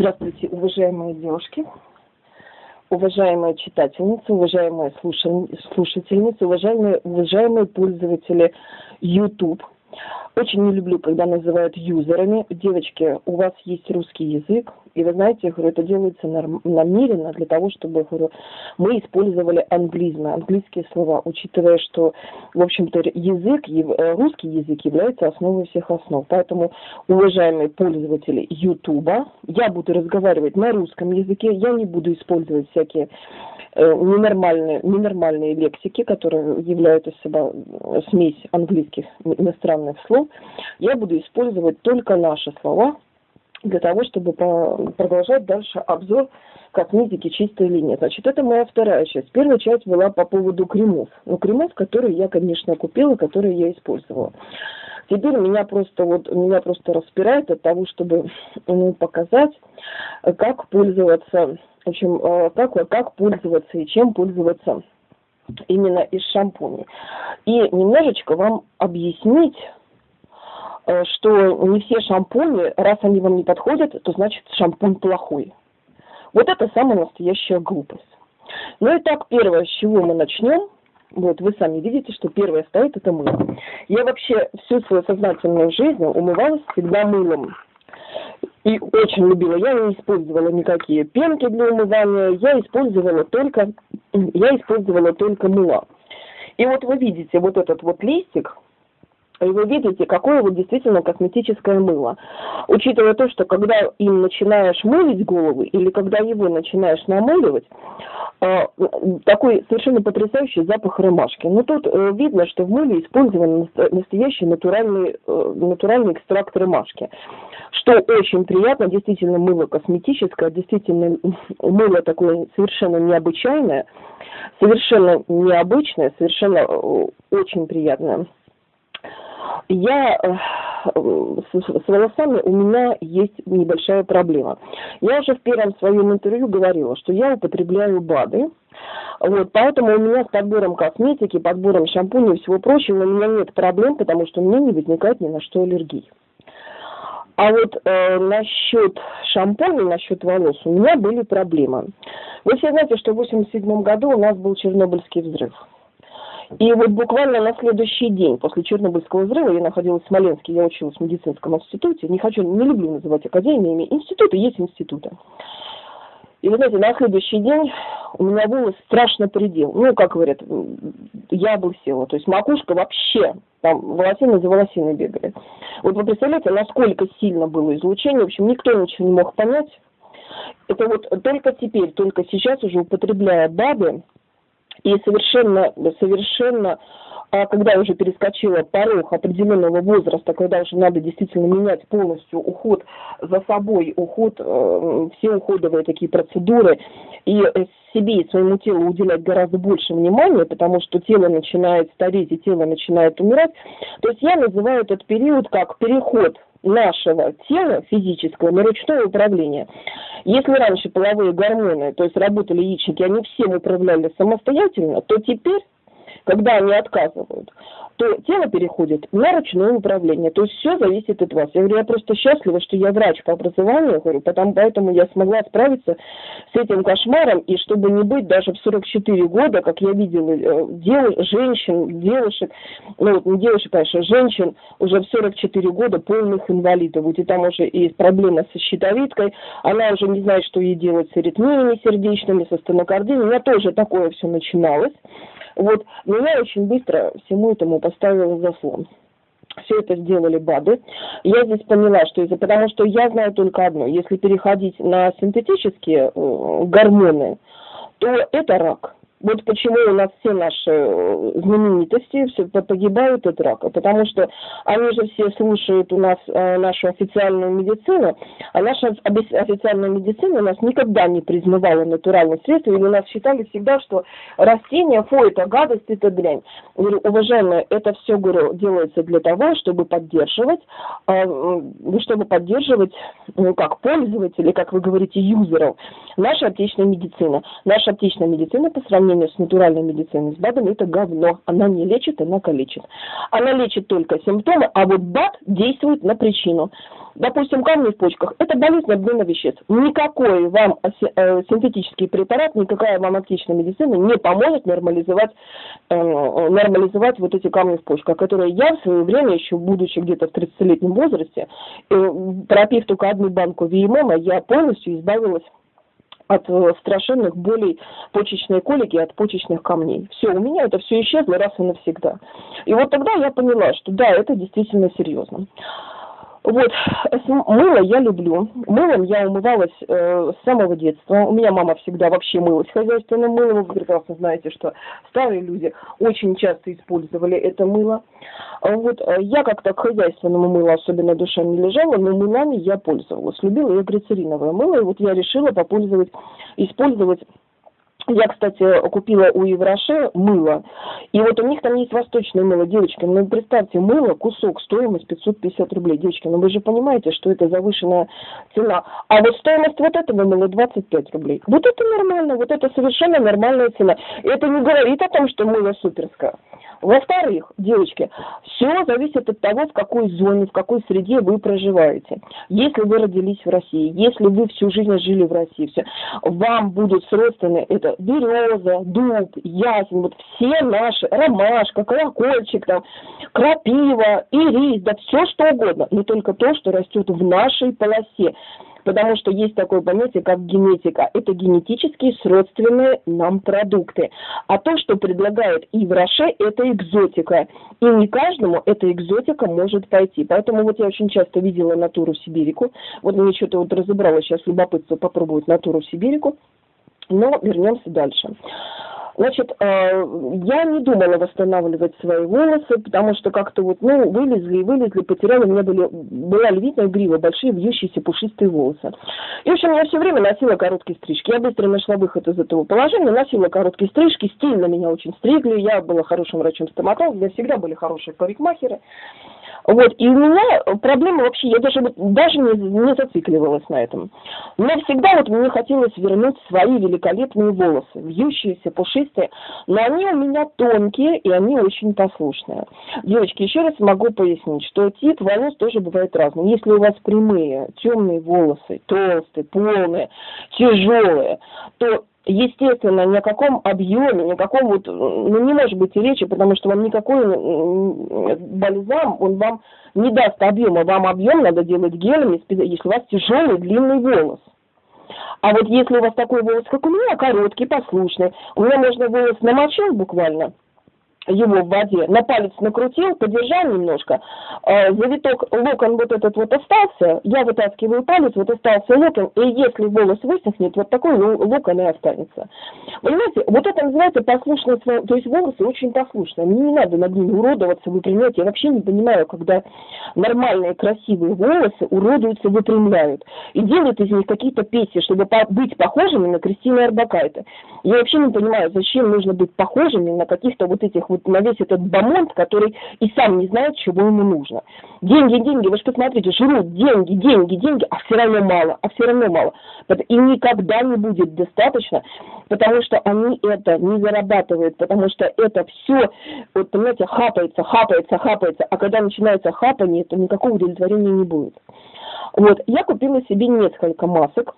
Здравствуйте, уважаемые девушки, уважаемые читательницы, уважаемые слушательницы, уважаемые, уважаемые пользователи YouTube – очень не люблю, когда называют юзерами. Девочки, у вас есть русский язык, и вы знаете, говорю, это делается намеренно для того, чтобы, говорю, мы использовали англизмы, английские слова, учитывая, что, в общем-то, язык, э, русский язык является основой всех основ. Поэтому, уважаемые пользователи Ютуба, я буду разговаривать на русском языке, я не буду использовать всякие Э, ненормальные, ненормальные лексики, которые являются себя э, смесь английских иностранных слов, я буду использовать только наши слова для того, чтобы продолжать дальше обзор косметики чистой линии. Значит, это моя вторая часть. Первая часть была по поводу кремов. Ну, кремов, которые я, конечно, купила, которые я использовала. Теперь меня просто вот меня просто распирает от того, чтобы ну, показать, как пользоваться в общем, э, как, как пользоваться и чем пользоваться именно из шампуней. И немножечко вам объяснить, что не все шампуни, раз они вам не подходят, то значит шампунь плохой. Вот это самая настоящая глупость. Ну и так, первое, с чего мы начнем, вот вы сами видите, что первое стоит это мыло. Я вообще всю свою сознательную жизнь умывалась всегда мылом и очень любила. Я не использовала никакие пенки для умывания, я использовала только, я использовала только мыло. И вот вы видите вот этот вот листик, и вы видите, какое вот действительно косметическое мыло. Учитывая то, что когда им начинаешь мылить головы, или когда его начинаешь намыливать, э, такой совершенно потрясающий запах ромашки. Но тут э, видно, что в мыле использован настоящий натуральный, э, натуральный экстракт ромашки что очень приятно, действительно мыло косметическое, действительно мыло такое совершенно необычайное, совершенно необычное, совершенно э, очень приятное. Я э, с, с волосами у меня есть небольшая проблема. Я уже в первом своем интервью говорила, что я употребляю БАДы, вот, поэтому у меня с подбором косметики, подбором шампуней и всего прочего у меня нет проблем, потому что у меня не возникает ни на что аллергии. А вот э, насчет шампуня, насчет волос, у меня были проблемы. Вы все знаете, что в 87 году у нас был Чернобыльский взрыв. И вот буквально на следующий день после Чернобыльского взрыва я находилась в Смоленске, я училась в медицинском институте. Не хочу, не люблю называть академиями. Институты есть институты. И вы знаете, на следующий день у меня волос страшно предел. Ну, как говорят, я бы села. То есть макушка вообще, там волосины за волосиной бегали. Вот вы представляете, насколько сильно было излучение. В общем, никто ничего не мог понять. Это вот только теперь, только сейчас уже употребляя БАДы, и совершенно, совершенно а когда уже перескочила порог определенного возраста, когда уже надо действительно менять полностью уход за собой, уход, э, все уходовые такие процедуры, и себе и своему телу уделять гораздо больше внимания, потому что тело начинает стареть и тело начинает умирать. То есть я называю этот период как переход нашего тела физического на ручное управление. Если раньше половые гормоны, то есть работали яичники, они всем управляли самостоятельно, то теперь когда они отказывают, то тело переходит на ручное управление. То есть все зависит от вас. Я говорю, я просто счастлива, что я врач по образованию, говорю, потому, поэтому я смогла справиться с этим кошмаром, и чтобы не быть даже в 44 года, как я видела э, дел, женщин, девушек, ну вот не девушек, конечно, женщин уже в 44 года полных инвалидов. Вот и там уже и проблема со щитовидкой, она уже не знает, что ей делать с аритмиями сердечными, со стенокардией. У меня тоже такое все начиналось. Вот. Но я очень быстро всему этому поставила заслон. Все это сделали БАДы. Я здесь поняла, что из-за потому что я знаю только одно. Если переходить на синтетические э, гормоны, то это рак. Вот почему у нас все наши э, знаменитости все погибают от рака, потому что они же все слушают у нас э, нашу официальную медицину, а наша официальная медицина у нас никогда не признавала натуральные средства, и у нас считали всегда, что растения, фу, это гадость, это дрянь. Говорю, уважаемые, это все, говорю, делается для того, чтобы поддерживать, э, чтобы поддерживать, ну как, пользователей, как вы говорите, юзеров, наша отечественная медицина. Наша отечественная медицина по сравнению сравнению с натуральной медициной, с БАДом, это говно. Она не лечит, она калечит. Она лечит только симптомы, а вот БАД действует на причину. допустим, камни в почках, это болезнь обмена веществ. Никакой вам э, синтетический препарат, никакая вам аптечная медицина не поможет нормализовать, э, нормализовать вот эти камни в почках, которые я в свое время, еще будучи где-то в 30-летнем возрасте, э, пропив только одну банку ВММ, я полностью избавилась от э, страшенных болей почечной колики, от почечных камней. Все, у меня это все исчезло раз и навсегда. И вот тогда я поняла, что да, это действительно серьезно. Вот, мыло я люблю. Мылом я умывалась э, с самого детства. У меня мама всегда вообще мылась хозяйственным мылом. Вы прекрасно знаете, что старые люди очень часто использовали это мыло. Вот, э, я как-то к хозяйственному мылу особенно душа не лежала, но мылами я пользовалась. Любила я глицериновое мыло, и вот я решила попользовать, использовать я, кстати, купила у Евроше мыло, и вот у них там есть восточное мыло, девочки, ну представьте, мыло, кусок, стоимость 550 рублей, девочки, ну вы же понимаете, что это завышенная цена, а вот стоимость вот этого мыла 25 рублей. Вот это нормально, вот это совершенно нормальная цена. Это не говорит о том, что мыло суперское. Во-вторых, девочки, все зависит от того, в какой зоне, в какой среде вы проживаете. Если вы родились в России, если вы всю жизнь жили в России, все, вам будут сродственны это береза, дуб, ясень, вот все наши, ромашка, колокольчик, там, крапива, ирис, да все что угодно, но только то, что растет в нашей полосе потому что есть такое понятие, как генетика. Это генетически сродственные нам продукты. А то, что предлагает и в Роше, это экзотика. И не каждому эта экзотика может пойти. Поэтому вот я очень часто видела натуру сибирику. Вот мне что-то вот разобрала сейчас любопытство попробовать натуру сибирику. Но вернемся дальше. Значит, э, я не думала восстанавливать свои волосы, потому что как-то вот, ну, вылезли и вылезли, потеряли, у меня были, была львиная грива, большие вьющиеся пушистые волосы. И, в общем, я все время носила короткие стрижки. Я быстро нашла выход из этого положения, носила короткие стрижки, стильно меня очень стригли, я была хорошим врачом-стоматологом, у меня всегда были хорошие парикмахеры. Вот, и у меня проблема вообще, я даже, даже не, не зацикливалась на этом. Но всегда вот мне хотелось вернуть свои великолепные волосы, вьющиеся, пушистые, но они у меня тонкие, и они очень послушные. Девочки, еще раз могу пояснить, что тип волос тоже бывает разный. Если у вас прямые, темные волосы, толстые, полные, тяжелые, то естественно, ни о каком объеме, ни о каком вот, ну, не может быть и речи, потому что вам никакой бальзам, он вам не даст объема. Вам объем надо делать гелями, если у вас тяжелый длинный волос. А вот если у вас такой волос, как у меня, короткий, послушный, у меня можно волос намочил буквально – его в воде, на палец накрутил, подержал немножко, э, завиток, локон вот этот вот остался, я вытаскиваю палец, вот остался локон, и если волос высохнет, вот такой ну, локон и останется. Понимаете, вот это называется послушность, то есть волосы очень послушные, мне не надо над ними уродоваться, выпрямлять, я вообще не понимаю, когда нормальные красивые волосы уродуются, выпрямляют, и делают из них какие-то песни, чтобы быть похожими на Кристину Арбакайте. Я вообще не понимаю, зачем нужно быть похожими на каких-то вот этих вот на весь этот бомонд, который и сам не знает, чего ему нужно. Деньги, деньги, вы же посмотрите, жрут деньги, деньги, деньги, а все равно мало, а все равно мало. И никогда не будет достаточно, потому что они это не зарабатывают, потому что это все, вот понимаете, хапается, хапается, хапается, а когда начинается хапание, то никакого удовлетворения не будет. Вот, я купила себе несколько масок,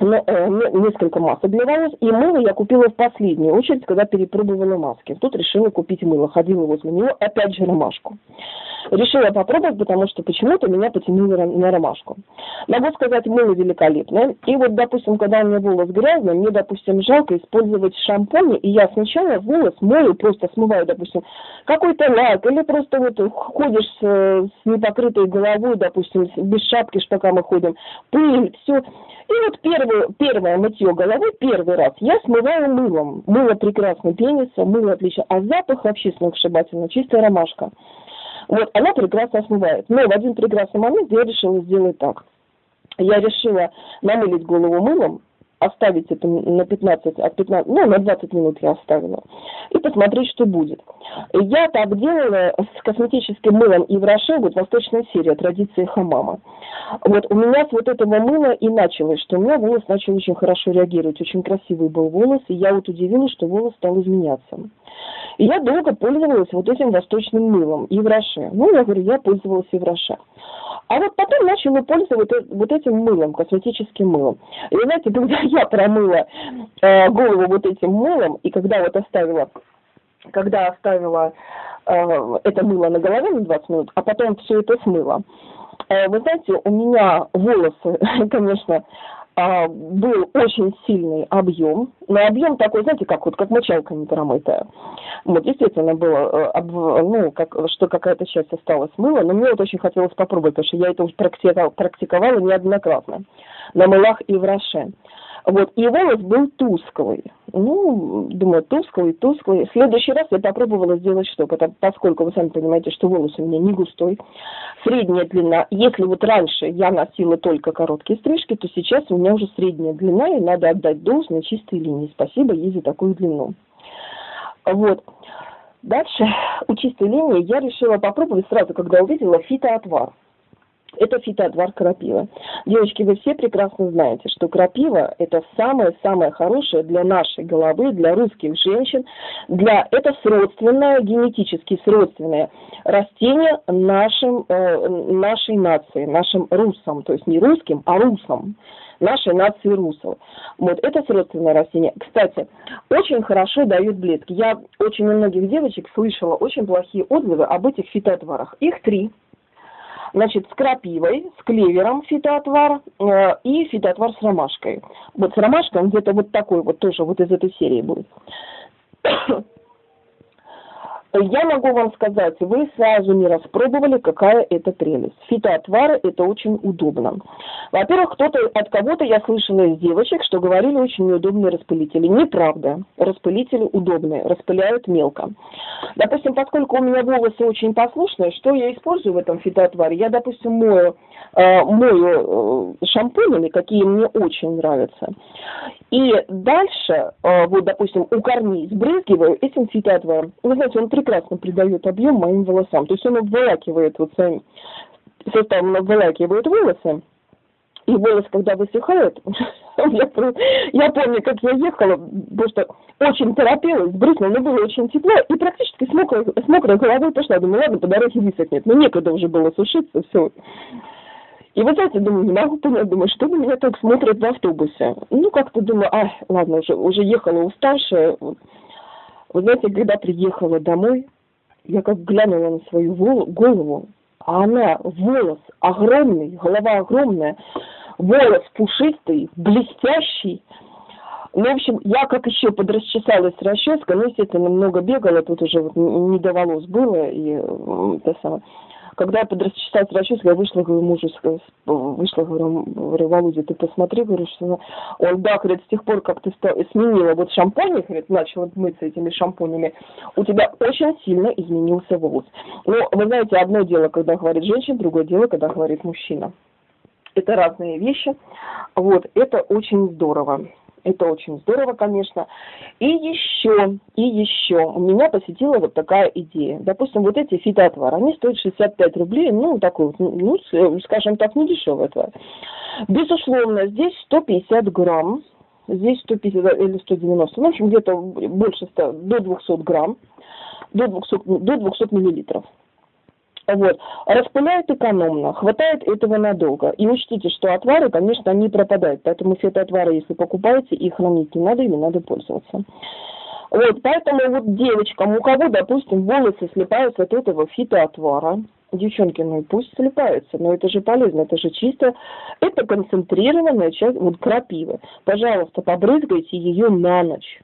несколько масок для волос, и мыло я купила в последнюю очередь, когда перепробовала маски. Тут решила купить мыло, ходила возле него, опять же ромашку. Решила попробовать, потому что почему-то меня потянуло на ромашку. Могу сказать, мыло великолепное. И вот, допустим, когда у меня волос грязный, мне, допустим, жалко использовать шампунь, и я сначала волос мою, просто смываю, допустим, какой-то лак, или просто вот ходишь с, с непокрытой головой, допустим, без шапки, пока мы ходим, пыль, все. И вот первое, первое мытье головы, первый раз, я смываю мылом. Мыло прекрасно пенится, мыло отлично, а запах вообще сногсшибательно, чистая ромашка. Вот, она прекрасно смывает. Но в один прекрасный момент я решила сделать так. Я решила намылить голову мылом, оставить это на 15, от 15, ну, на 20 минут я оставила, и посмотреть, что будет. Я так делала с косметическим мылом и в Роше, вот восточная серия, традиции хамама. Вот у меня с вот этого мыла и началось, что у меня волос начал очень хорошо реагировать, очень красивый был волос, и я вот удивилась, что волос стал изменяться. И я долго пользовалась вот этим восточным мылом и в Роше. Ну, я говорю, я пользовалась и в Роше. А вот потом начала пользоваться вот этим мылом, косметическим мылом. И знаете, когда я промыла э, голову вот этим мылом, и когда вот оставила, когда оставила э, это мыло на голове на 20 минут, а потом все это смыла, э, вы знаете, у меня волосы, конечно, а, был очень сильный объем, но объем такой, знаете, как вот как мочалка не промытая. Вот действительно было, э, ну, как, что какая-то часть осталась мыла, но мне вот очень хотелось попробовать, потому что я это уже практиковала, практиковала неоднократно на мылах и в Роше. Вот, и волос был тусклый. Ну, думаю, тусклый, тусклый. В следующий раз я попробовала сделать что? Потому, поскольку вы сами понимаете, что волос у меня не густой, средняя длина. Если вот раньше я носила только короткие стрижки, то сейчас у меня уже средняя длина, и надо отдать должное чистой линии. Спасибо ей за такую длину. Вот. Дальше у чистой линии я решила попробовать сразу, когда увидела фитоотвар. Это фитоотвар крапивы. Девочки, вы все прекрасно знаете, что крапива – это самое-самое хорошее для нашей головы, для русских женщин. Для... Это сродственное, генетически сродственное растение нашим, э, нашей нации, нашим русам. То есть не русским, а русам нашей нации русов. Вот, это сродственное растение. Кстати, очень хорошо дают блески. Я очень у многих девочек слышала очень плохие отзывы об этих фитоотварах. Их три – Значит, с крапивой, с клевером фитоотвар э, и фитоотвар с ромашкой. Вот с ромашкой он где-то вот такой вот тоже вот из этой серии будет. Я могу вам сказать, вы сразу не распробовали, какая это прелесть. Фитоотвары – это очень удобно. Во-первых, кто-то от кого-то я слышала из девочек, что говорили очень неудобные распылители. Неправда. Распылители удобные, распыляют мелко. Допустим, поскольку у меня волосы очень послушные, что я использую в этом фитоотваре? Я, допустим, мою, э, мою э, шампунями, какие мне очень нравятся. И дальше, э, вот, допустим, у корней сбрызгиваю этим фитоотваром. Вы знаете, он прекрасно придает объем моим волосам. То есть он обволакивает вот своим составом обволакивает волосы. И волос, когда высыхает, я, помню, как я ехала, потому что очень торопилась, брызнула, но было очень тепло, и практически с мокрой, с головой пошла. Думаю, ладно, по дороге высохнет. Но некогда уже было сушиться, все. И вот знаете, думаю, не могу понять, думаю, что на меня так смотрят в автобусе. Ну, как-то думаю, а, ладно, уже, уже ехала уставшая, вы знаете, когда приехала домой, я как глянула на свою голову, а она, волос огромный, голова огромная, волос пушистый, блестящий. Ну, в общем, я как еще подрасчесалась с расческой, ну, естественно, много бегала, тут уже вот не до волос было, и это самое. Когда я подрасчесалась расческой, я вышла, говорю, мужу, вышла, говорю, говорю, Володя, ты посмотри, говорю, что он, да, говорит, с тех пор, как ты сменила вот шампунь, говорит, начала мыться этими шампунями, у тебя очень сильно изменился волос. Но вы знаете, одно дело, когда говорит женщина, другое дело, когда говорит мужчина. Это разные вещи. Вот, это очень здорово. Это очень здорово, конечно. И еще, и еще, у меня посетила вот такая идея. Допустим, вот эти фитоотвары, они стоят 65 рублей, ну, такой вот, ну, скажем так, не дешевый отвар. Безусловно, здесь 150 грамм, здесь 150 или 190, ну, в общем, где-то больше 100, до 200 грамм, до 200, до 200 миллилитров. Вот. Распыляют экономно, хватает этого надолго. И учтите, что отвары, конечно, они пропадают. Поэтому все эти отвары, если покупаете, их хранить не надо, ими надо пользоваться. Вот, поэтому вот девочкам, у кого, допустим, волосы слипаются от этого фитоотвара, девчонки, ну пусть слипаются, но это же полезно, это же чисто, это концентрированная часть, вот крапивы. Пожалуйста, побрызгайте ее на ночь.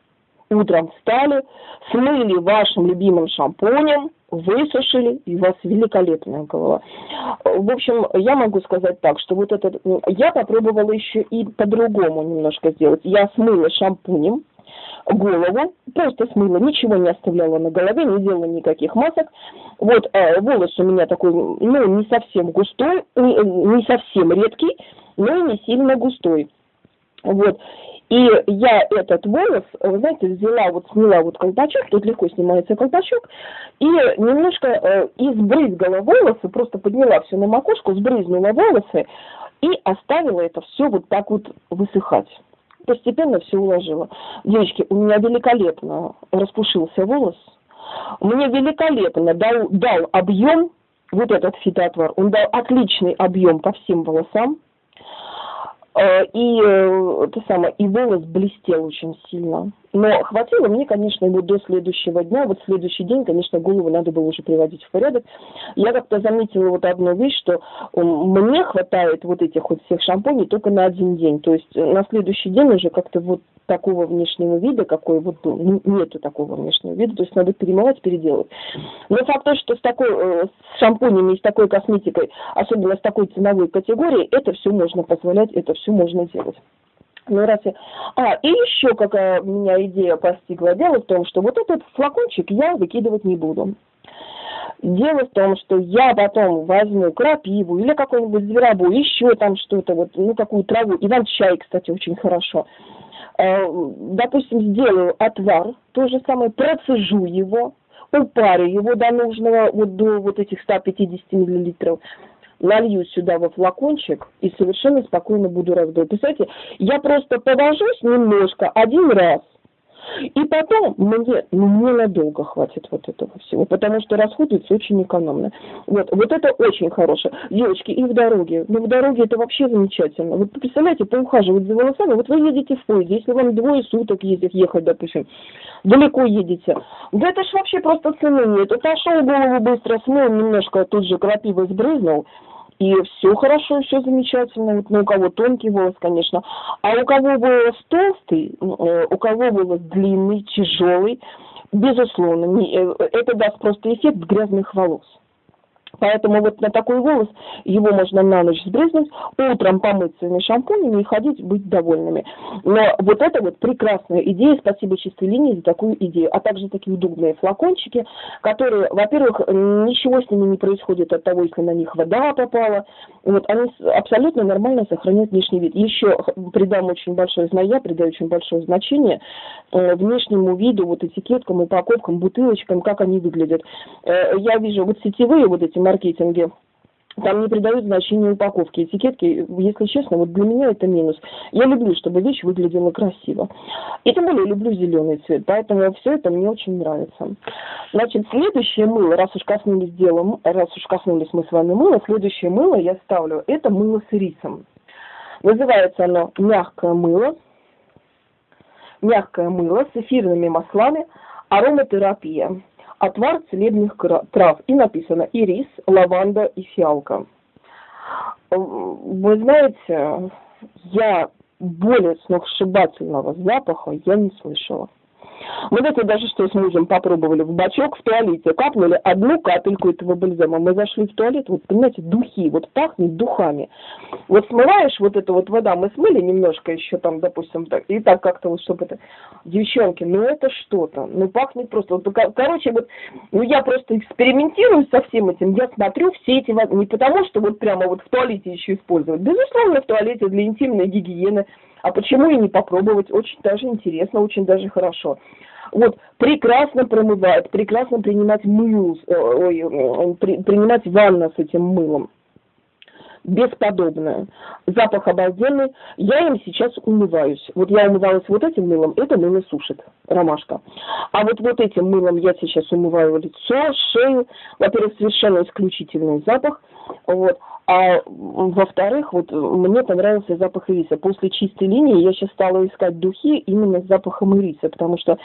Утром встали, смыли вашим любимым шампунем, высушили, и у вас великолепная голова. В общем, я могу сказать так, что вот этот... Я попробовала еще и по-другому немножко сделать. Я смыла шампунем голову, просто смыла, ничего не оставляла на голове, не делала никаких масок. Вот э, волос у меня такой, ну, не совсем густой, не, не совсем редкий, но и не сильно густой. Вот. И я этот волос, вы знаете, взяла, вот сняла вот колпачок, тут легко снимается колпачок, и немножко э, избрызгала волосы, просто подняла все на макушку, сбрызнула волосы и оставила это все вот так вот высыхать. Постепенно все уложила. Девочки, у меня великолепно распушился волос, мне великолепно дал, дал объем вот этот фитоотвар, он дал отличный объем по всем волосам, и э, это самое, и волос блестел очень сильно. Но хватило мне, конечно, его до следующего дня. Вот следующий день, конечно, голову надо было уже приводить в порядок. Я как-то заметила вот одну вещь, что мне хватает вот этих вот всех шампуней только на один день. То есть на следующий день уже как-то вот такого внешнего вида, какой вот был, ну, нету такого внешнего вида, то есть надо перемывать, переделать. Но факт то, что с такой, э, с шампунями и с такой косметикой, особенно с такой ценовой категорией, это все можно позволять, это все можно делать. Ну, раз я... А, и еще какая меня идея постигла. Дело в том, что вот этот флакончик я выкидывать не буду. Дело в том, что я потом возьму крапиву или какой-нибудь зверобой, еще там что-то, вот, ну, какую траву. Иван-чай, кстати, очень хорошо. Э, допустим, сделаю отвар, то же самое, процежу его, упарю его до нужного, вот до вот этих 150 миллилитров, налью сюда во флакончик и совершенно спокойно буду раздавать. Представляете, я просто повожусь немножко один раз, и потом мне, ну, мне надолго хватит вот этого всего, потому что расходуется очень экономно. Вот, вот это очень хорошее. Девочки, и в дороге. Ну, в дороге это вообще замечательно. Вот представляете, поухаживать за волосами, вот вы едете в поезде, если вам двое суток ездить, ехать, допустим, далеко едете. Да это ж вообще просто цены нет. Отошел голову быстро, смыл немножко, тут же крапивой сбрызнул, и все хорошо, все замечательно. Вот, ну, у кого тонкий волос, конечно. А у кого волос толстый, э, у кого волос длинный, тяжелый, безусловно, не, э, это даст просто эффект грязных волос. Поэтому вот на такой волос его можно на ночь сбрызнуть, утром помыть своими шампунями и ходить, быть довольными. Но вот это вот прекрасная идея, спасибо чистой линии за такую идею, а также такие удобные флакончики, которые, во-первых, ничего с ними не происходит от того, если на них вода попала, вот они абсолютно нормально сохраняют внешний вид. Еще придам очень большое, знаю я, придаю очень большое значение э, внешнему виду, вот этикеткам, упаковкам, бутылочкам, как они выглядят. Э, я вижу вот сетевые вот эти маркетинге, там не придают значения упаковки, этикетки, если честно, вот для меня это минус. Я люблю, чтобы вещь выглядела красиво. И тем более люблю зеленый цвет, поэтому все это мне очень нравится. Значит, следующее мыло, раз уж коснулись дела, раз уж коснулись мы с вами мыла, следующее мыло я ставлю, это мыло с рисом. Называется оно мягкое мыло. Мягкое мыло с эфирными маслами, ароматерапия отвар целебных трав. И написано ирис, лаванда и фиалка. Вы знаете, я более сногсшибательного запаха я не слышала. Мы это даже что с мужем попробовали в бачок в туалете, капнули одну капельку этого бальзама. Мы зашли в туалет, вот понимаете, духи, вот пахнет духами. Вот смываешь вот эту вот вода, мы смыли немножко еще там, допустим, так, и так как-то вот, чтобы это... Девчонки, ну это что-то, ну пахнет просто... Вот, короче, вот, ну я просто экспериментирую со всем этим, я смотрю все эти... Не потому, что вот прямо вот в туалете еще использовать. Безусловно, в туалете для интимной гигиены а почему и не попробовать? Очень даже интересно, очень даже хорошо. Вот, прекрасно промывает, прекрасно принимать мыл, э, ой, при, принимать ванну с этим мылом. Бесподобное. Запах обалденный. Я им сейчас умываюсь. Вот я умывалась вот этим мылом, это мыло сушит, ромашка. А вот вот этим мылом я сейчас умываю лицо, шею. Во-первых, совершенно исключительный запах. Вот. А во-вторых, вот мне понравился запах ириса. После чистой линии я сейчас стала искать духи именно с запахом ириса, потому что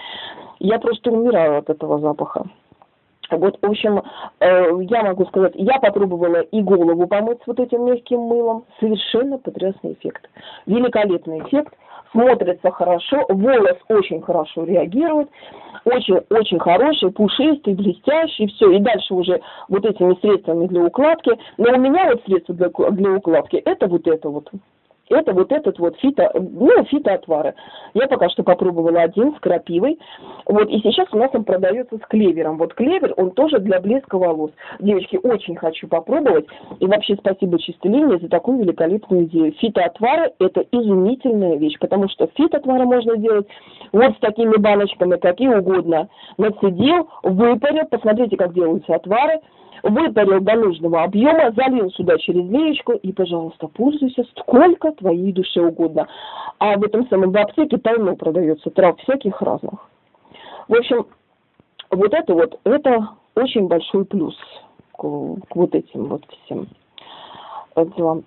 я просто умираю от этого запаха. Вот, в общем, э, я могу сказать, я попробовала и голову помыть с вот этим мягким мылом. Совершенно потрясный эффект. Великолепный эффект смотрится хорошо, волос очень хорошо реагирует, очень-очень хороший, пушистый, блестящий, все. И дальше уже вот этими средствами для укладки. Но у меня вот средство для, для укладки, это вот это вот это вот этот вот фито, ну, фитоотвары. Я пока что попробовала один с крапивой. Вот, и сейчас у нас он продается с клевером. Вот клевер, он тоже для блеска волос. Девочки, очень хочу попробовать. И вообще спасибо чистой линии за такую великолепную идею. Фитоотвары – это изумительная вещь, потому что фитоотвары можно делать вот с такими баночками, какие угодно. Нацедил, выпарил, посмотрите, как делаются отвары – выпарил до нужного объема, залил сюда через леечку и, пожалуйста, пользуйся сколько твоей душе угодно. А в этом самом в аптеке полно продается трав всяких разных. В общем, вот это вот, это очень большой плюс к, к вот этим вот всем делам.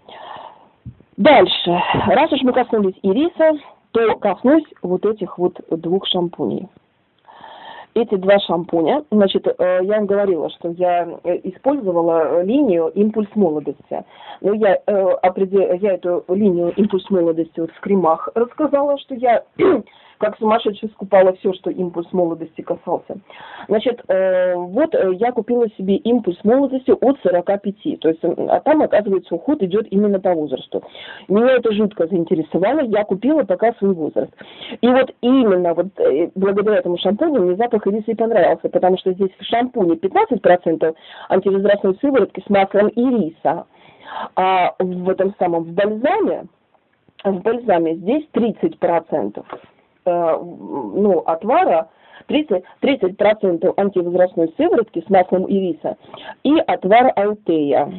Дальше. Раз уж мы коснулись ириса, то коснусь вот этих вот двух шампуней эти два шампуня, значит, э, я вам говорила, что я э, использовала линию «Импульс молодости». Но я, э, я эту линию «Импульс молодости» вот в кремах рассказала, что я как сумасшедший скупала все, что импульс молодости касался. Значит, э, вот э, я купила себе импульс молодости от 45, то есть, а там, оказывается, уход идет именно по возрасту. Меня это жутко заинтересовало, я купила пока свой возраст. И вот именно вот э, благодаря этому шампуню мне запах ириса и понравился, потому что здесь в шампуне 15% антивозрастной сыворотки с маслом ириса, а в этом самом в бальзаме в бальзаме здесь 30% э, ну, отвара 30, 30% антивозрастной сыворотки с маслом ириса и отвар алтея.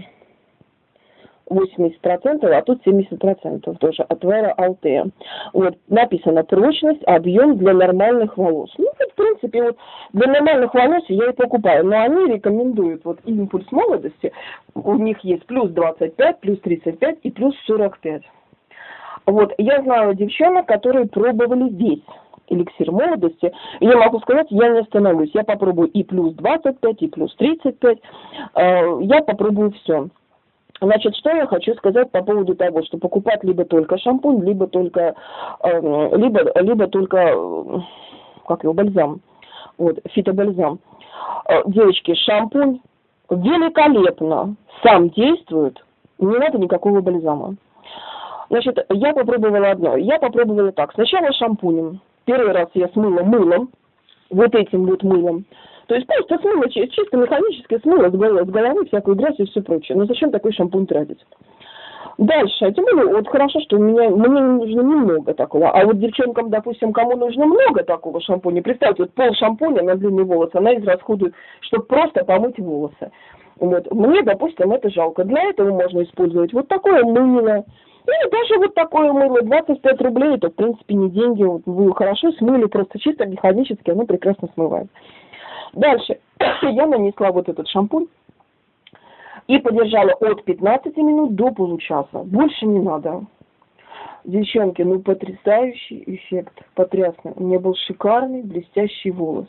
80%, а тут 70% тоже отвара алтея. Вот, написано прочность, объем для нормальных волос. Ну, в принципе, вот для нормальных волос я и покупаю, но они рекомендуют вот импульс молодости, у них есть плюс 25, плюс 35 и плюс 45. Вот, я знаю девчонок, которые пробовали весь эликсир молодости. И я могу сказать, я не остановлюсь. Я попробую и плюс 25, и плюс 35. Э, я попробую все. Значит, что я хочу сказать по поводу того, что покупать либо только шампунь, либо только, э, либо, либо только, э, как его, бальзам. Вот, фитобальзам. Девочки, шампунь великолепно сам действует, не надо никакого бальзама. Значит, я попробовала одно. Я попробовала так. Сначала шампунем. Первый раз я смыла мылом, вот этим вот мылом. То есть просто смыла, чисто механически смыла с головы, с головы всякую грязь и все прочее. Но зачем такой шампунь тратить? Дальше, тем более, вот хорошо, что у меня, мне нужно немного такого, а вот девчонкам, допустим, кому нужно много такого шампуня, представьте, вот пол шампуня на длинные волосы, она израсходует, чтобы просто помыть волосы. Вот. Мне, допустим, это жалко. Для этого можно использовать вот такое мыло, ну, даже вот такое мыло, 25 рублей, это, в принципе, не деньги. Вот вы хорошо смыли, просто чисто механически оно прекрасно смывает. Дальше. Я нанесла вот этот шампунь и подержала от 15 минут до получаса. Больше не надо. Девчонки, ну потрясающий эффект, потрясный. У меня был шикарный блестящий волос.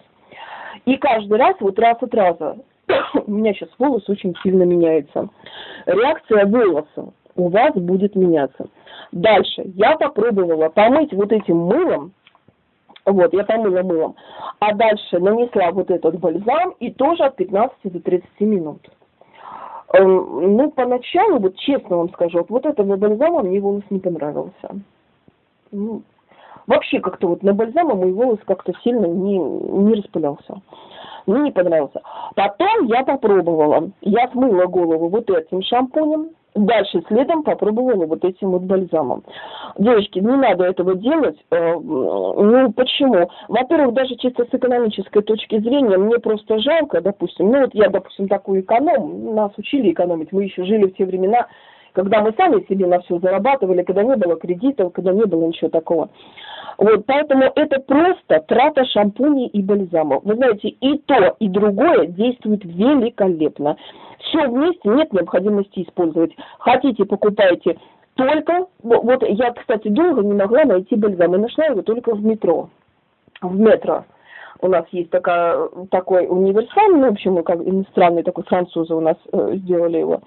И каждый раз, вот раз от раза, у меня сейчас волос очень сильно меняется. Реакция волоса у вас будет меняться. Дальше. Я попробовала помыть вот этим мылом, вот, я помыла мылом, а дальше нанесла вот этот бальзам и тоже от 15 до 30 минут. Эм, ну, поначалу, вот честно вам скажу, вот, этого бальзама мне волос не понравился. Ну, вообще как-то вот на бальзама мой волос как-то сильно не, не распылялся. Мне не понравился. Потом я попробовала. Я смыла голову вот этим шампунем, Дальше следом попробовала вот этим вот бальзамом. Девочки, не надо этого делать. Э, ну, почему? Во-первых, даже чисто с экономической точки зрения, мне просто жалко, допустим, ну вот я, допустим, такой эконом, нас учили экономить, мы еще жили в те времена, когда мы сами себе на все зарабатывали, когда не было кредитов, когда не было ничего такого. Вот, поэтому это просто трата шампуней и бальзамов. Вы знаете, и то, и другое действует великолепно. Все вместе нет необходимости использовать. Хотите, покупайте только... Вот я, кстати, долго не могла найти бальзам. И нашла его только в метро. В метро у нас есть такая, такой универсальный, в общем, как иностранный такой, французы у нас э, сделали его.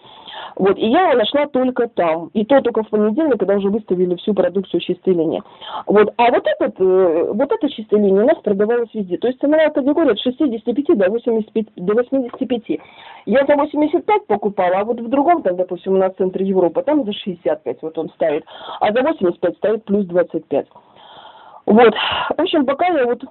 Вот, и я его нашла только там. И то только в понедельник, когда уже выставили всю продукцию чистой линии. Вот, а вот, этот, э, вот эта чистая линия у нас продавалась везде. То есть ценовая категория от 65 до 85, до 85. Я за 85 покупала, а вот в другом, там, допустим, у нас в центре Европы, там за 65 вот он ставит. А за 85 ставит плюс 25. Вот, в общем, пока я вот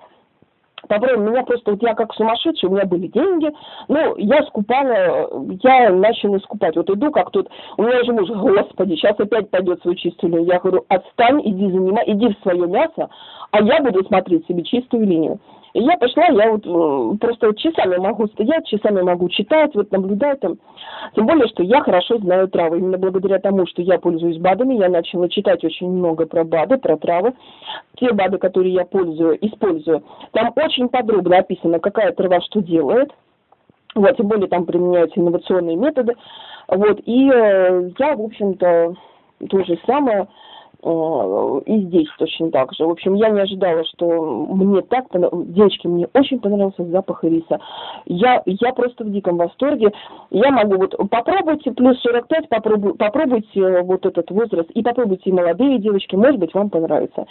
Попробуй, меня просто, вот я как сумасшедший, у меня были деньги, ну, я скупала, я начала скупать. Вот иду, как тут, у меня же муж, господи, сейчас опять пойдет свою чистую линию. Я говорю, отстань, иди занимай, иди в свое мясо, а я буду смотреть себе чистую линию. И я пошла, я вот э, просто вот часами могу стоять, часами могу читать, вот наблюдать там. Тем более, что я хорошо знаю травы. Именно благодаря тому, что я пользуюсь БАДами, я начала читать очень много про БАДы, про травы. Те БАДы, которые я пользую, использую, там очень подробно описано, какая трава что делает. Вот, тем более там применяются инновационные методы. Вот, и э, я, в общем-то, то же самое и здесь точно так же. В общем, я не ожидала, что мне так девочки, мне очень понравился запах ириса. Я, я просто в диком восторге. Я могу вот попробуйте плюс 45, попробуй, попробуйте вот этот возраст и попробуйте молодые девочки, может быть, вам понравится.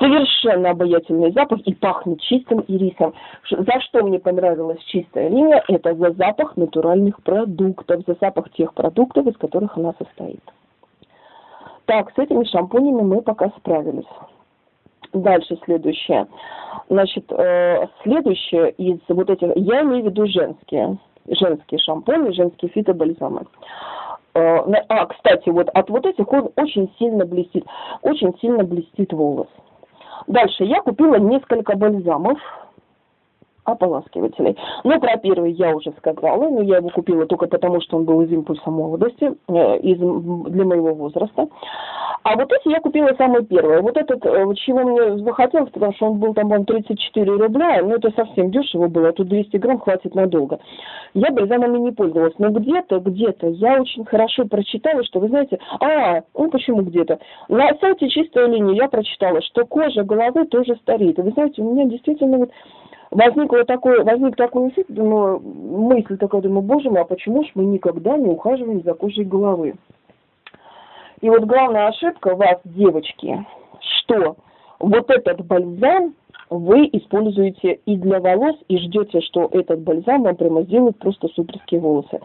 Совершенно обаятельный запах и пахнет чистым ирисом. За что мне понравилась чистая линия? Это за запах натуральных продуктов, за запах тех продуктов, из которых она состоит. Так, с этими шампунями мы пока справились. Дальше следующее. Значит, э, следующее из вот этих, я имею в виду женские, женские шампуни, женские фитобальзамы. Э, а, кстати, вот от вот этих он очень сильно блестит, очень сильно блестит волос. Дальше я купила несколько бальзамов ополаскивателей. Ну, про первый я уже сказала, но я его купила только потому, что он был из импульса молодости, э, из, для моего возраста. А вот эти я купила самые первые. Вот этот, э, чего мне захотелось, потому что он был там, по 34 рубля, ну, это совсем дешево было, а тут 200 грамм хватит надолго. Я бальзамами не пользовалась, но где-то, где-то я очень хорошо прочитала, что, вы знаете, а, ну, почему где-то? На сайте «Чистая линия» я прочитала, что кожа головы тоже стареет. Вы знаете, у меня действительно вот возникло такое, возник такой эффект, думаю, мысль такая, думаю, боже мой, а почему ж мы никогда не ухаживаем за кожей головы? И вот главная ошибка вас, девочки, что вот этот бальзам вы используете и для волос, и ждете, что этот бальзам вам прямо сделает просто суперские волосы.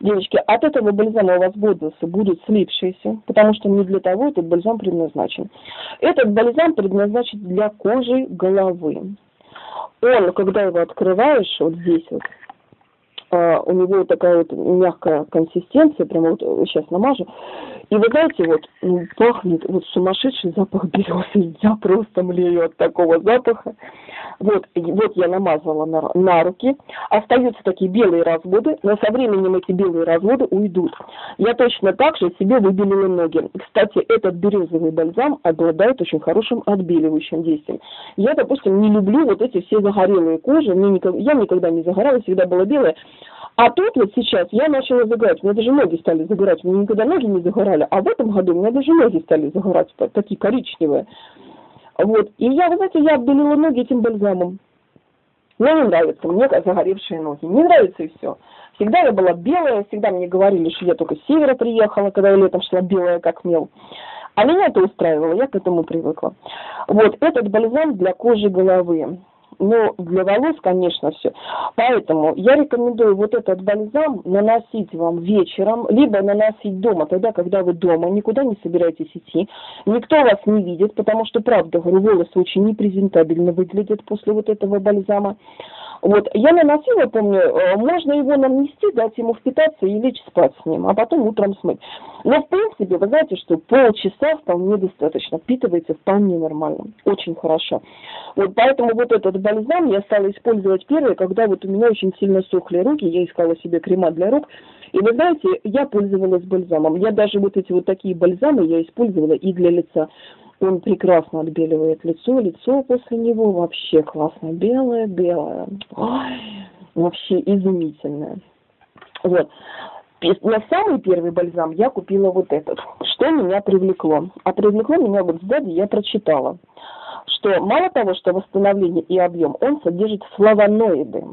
Девочки, от этого бальзама у вас волосы будут слипшиеся, потому что не для того этот бальзам предназначен. Этот бальзам предназначен для кожи головы он, когда его открываешь, вот здесь вот, у него такая вот мягкая консистенция, прямо вот сейчас намажу. И вы знаете, вот пахнет вот сумасшедший запах березы. Я просто млею от такого запаха. Вот, вот я намазала на, на руки. Остаются такие белые разводы, но со временем эти белые разводы уйдут. Я точно так же себе выбелила ноги. Кстати, этот березовый бальзам обладает очень хорошим отбеливающим действием. Я, допустим, не люблю вот эти все загорелые кожи. Мне никогда, я никогда не загорала, всегда была белая. А тут вот сейчас я начала загорать, у меня даже ноги стали загорать, у меня никогда ноги не загорали, а в этом году у меня даже ноги стали загорать, такие коричневые. Вот, и я, вы знаете, я оббелила ноги этим бальзамом. Мне не нравится, мне загоревшие ноги, не нравится и все. Всегда я была белая, всегда мне говорили, что я только с севера приехала, когда я летом шла белая как мел. А меня это устраивало, я к этому привыкла. Вот, этот бальзам для кожи головы но для волос, конечно, все. Поэтому я рекомендую вот этот бальзам наносить вам вечером, либо наносить дома, тогда, когда вы дома, никуда не собираетесь идти, никто вас не видит, потому что, правда, говорю, волосы очень непрезентабельно выглядят после вот этого бальзама. Вот, я наносила, помню, э, можно его нанести, дать ему впитаться и лечь спать с ним, а потом утром смыть. Но, в принципе, вы знаете, что полчаса вполне достаточно, впитывается вполне нормально, очень хорошо. Вот поэтому вот этот бальзам я стала использовать первый, когда вот у меня очень сильно сохли руки, я искала себе крема для рук, и вы знаете, я пользовалась бальзамом. Я даже вот эти вот такие бальзамы я использовала и для лица. Он прекрасно отбеливает лицо, лицо после него вообще классно белое, белое. Вообще изумительное. Вот. На самый первый бальзам я купила вот этот. Что меня привлекло? А привлекло меня вот сзади, я прочитала, что мало того, что восстановление и объем, он содержит флавоноиды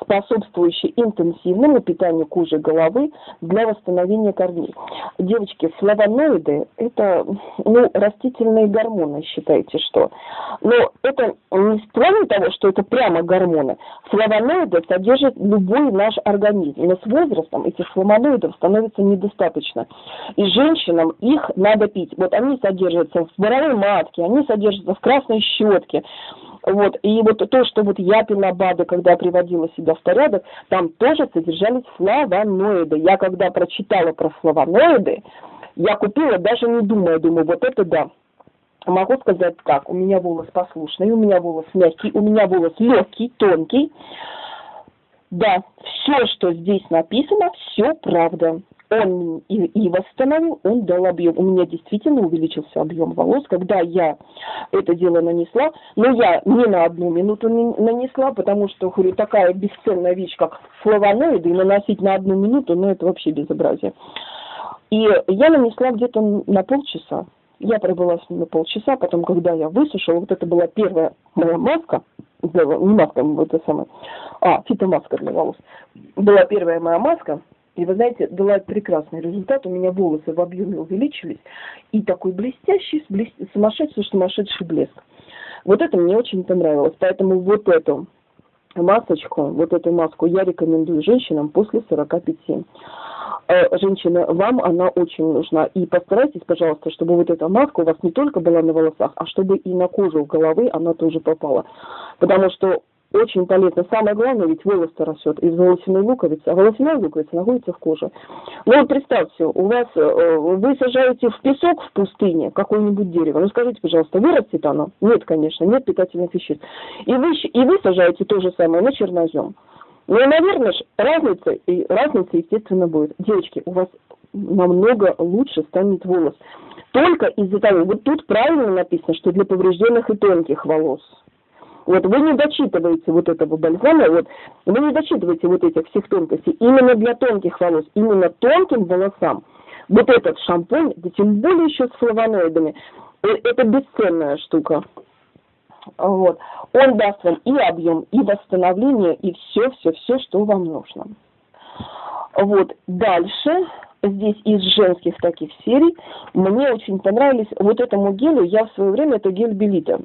способствующий интенсивному питанию кожи головы для восстановления корней. Девочки, флавоноиды – это ну, растительные гормоны, считайте, что. Но это не кроме того, что это прямо гормоны. Флавоноиды содержат любой наш организм. Но с возрастом этих флавоноидов становится недостаточно. И женщинам их надо пить. Вот они содержатся в боровой матке, они содержатся в красной щетке. Вот. И вот то, что вот я пила БАДы, когда приводила себя в порядок, там тоже содержались флавоноиды. Я когда прочитала про флавоноиды, я купила, даже не думая, думаю, вот это да. Могу сказать так, у меня волос послушный, у меня волос мягкий, у меня волос легкий, тонкий. Да, все, что здесь написано, все правда. Он и, и восстановил, он дал объем. У меня действительно увеличился объем волос, когда я это дело нанесла. Но я не на одну минуту не нанесла, потому что, говорю, такая бесценная вещь, как флавоноиды, и наносить на одну минуту, ну это вообще безобразие. И я нанесла где-то на полчаса. Я пробыла с ними полчаса, потом, когда я высушила, вот это была первая моя маска, не маска, это самое, а, фитомаска для волос. Была первая моя маска, и вы знаете, дала прекрасный результат. У меня волосы в объеме увеличились. И такой блестящий, блест... сумасшедший, сумасшедший блеск. Вот это мне очень понравилось. Поэтому вот эту масочку, вот эту маску я рекомендую женщинам после 45. Э, женщины, вам она очень нужна. И постарайтесь, пожалуйста, чтобы вот эта маска у вас не только была на волосах, а чтобы и на кожу головы она тоже попала. Потому что очень полезно. Самое главное, ведь волос-то растет из волосяной луковицы, а волосяная луковица находится в коже. Ну вот представьте, у вас, э, вы сажаете в песок в пустыне какое-нибудь дерево. Ну скажите, пожалуйста, вырастет оно? Нет, конечно, нет питательных веществ. И вы, и вы сажаете то же самое на чернозем. Ну, наверное, разница, и разница, естественно, будет. Девочки, у вас намного лучше станет волос. Только из-за того, вот тут правильно написано, что для поврежденных и тонких волос – вот вы не дочитываете вот этого бальзама, вот вы не дочитываете вот этих всех тонкостей. Именно для тонких волос, именно тонким волосам вот этот шампунь, да тем более еще с флавоноидами, э, это бесценная штука. Вот. Он даст вам и объем, и восстановление, и все, все, все, что вам нужно. Вот. Дальше здесь из женских таких серий мне очень понравились вот этому гелю, я в свое время это гель Белита